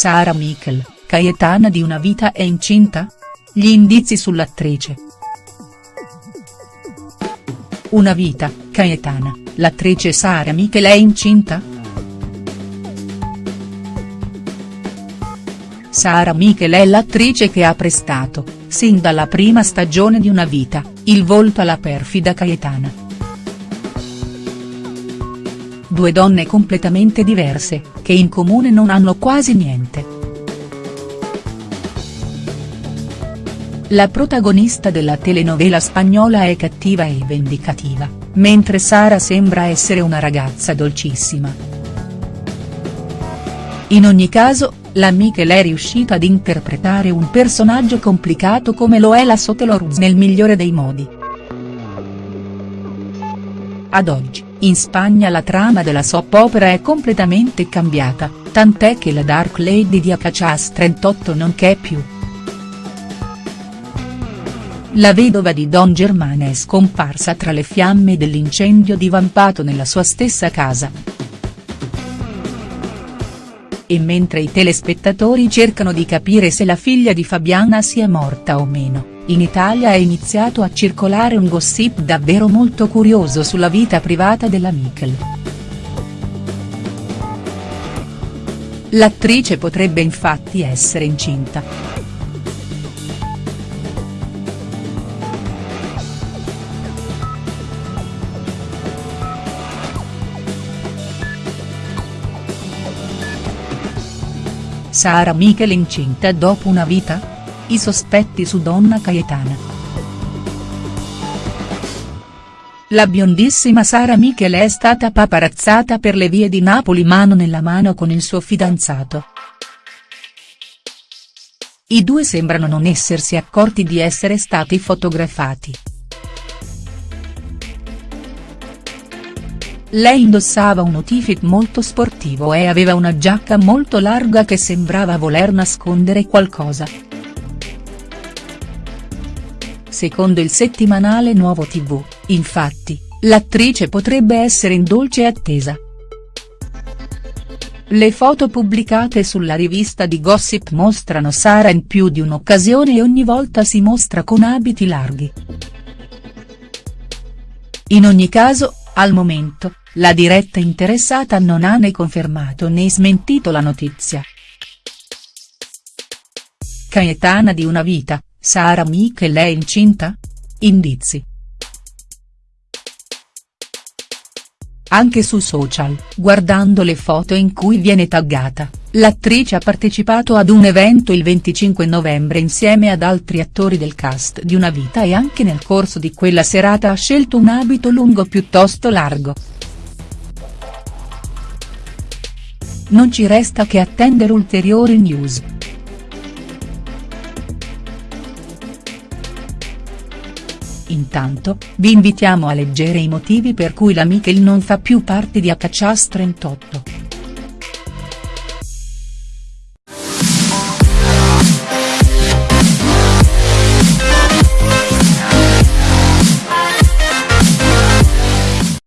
Sara Michel, Cayetana di Una vita è incinta? Gli indizi sull'attrice. Una vita, Cayetana, l'attrice Sara Michel è incinta?. Sara Michel è l'attrice che ha prestato, sin dalla prima stagione di Una vita, il volto alla perfida Cayetana. Due donne completamente diverse, che in comune non hanno quasi niente. La protagonista della telenovela spagnola è cattiva e vendicativa, mentre Sara sembra essere una ragazza dolcissima. In ogni caso, la Michel è riuscita ad interpretare un personaggio complicato come lo è la Soteloruz nel migliore dei modi. Ad oggi, in Spagna la trama della soap opera è completamente cambiata, tant'è che la Dark Lady di Acachas 38 non c'è più. La vedova di Don Germane è scomparsa tra le fiamme dell'incendio divampato nella sua stessa casa. E mentre i telespettatori cercano di capire se la figlia di Fabiana sia morta o meno in Italia è iniziato a circolare un gossip davvero molto curioso sulla vita privata della Michel. L'attrice potrebbe infatti essere incinta. Sara Michel incinta dopo una vita?. I sospetti su Donna Cayetana. La biondissima Sara Michel è stata paparazzata per le vie di Napoli mano nella mano con il suo fidanzato. I due sembrano non essersi accorti di essere stati fotografati. Lei indossava un outfit molto sportivo e aveva una giacca molto larga che sembrava voler nascondere qualcosa. Secondo il settimanale Nuovo TV, infatti, l'attrice potrebbe essere in dolce attesa. Le foto pubblicate sulla rivista di Gossip mostrano Sara in più di un'occasione e ogni volta si mostra con abiti larghi. In ogni caso, al momento, la diretta interessata non ha né confermato né smentito la notizia. Cayetana di una vita, Sara Michel è incinta? Indizi. Anche su social, guardando le foto in cui viene taggata, l'attrice ha partecipato ad un evento il 25 novembre insieme ad altri attori del cast di Una vita e anche nel corso di quella serata ha scelto un abito lungo piuttosto largo. Non ci resta che attendere ulteriori news. Intanto, vi invitiamo a leggere i motivi per cui la Michel non fa più parte di Accachas 38.